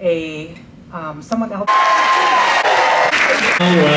a, um, someone else. Oh, well.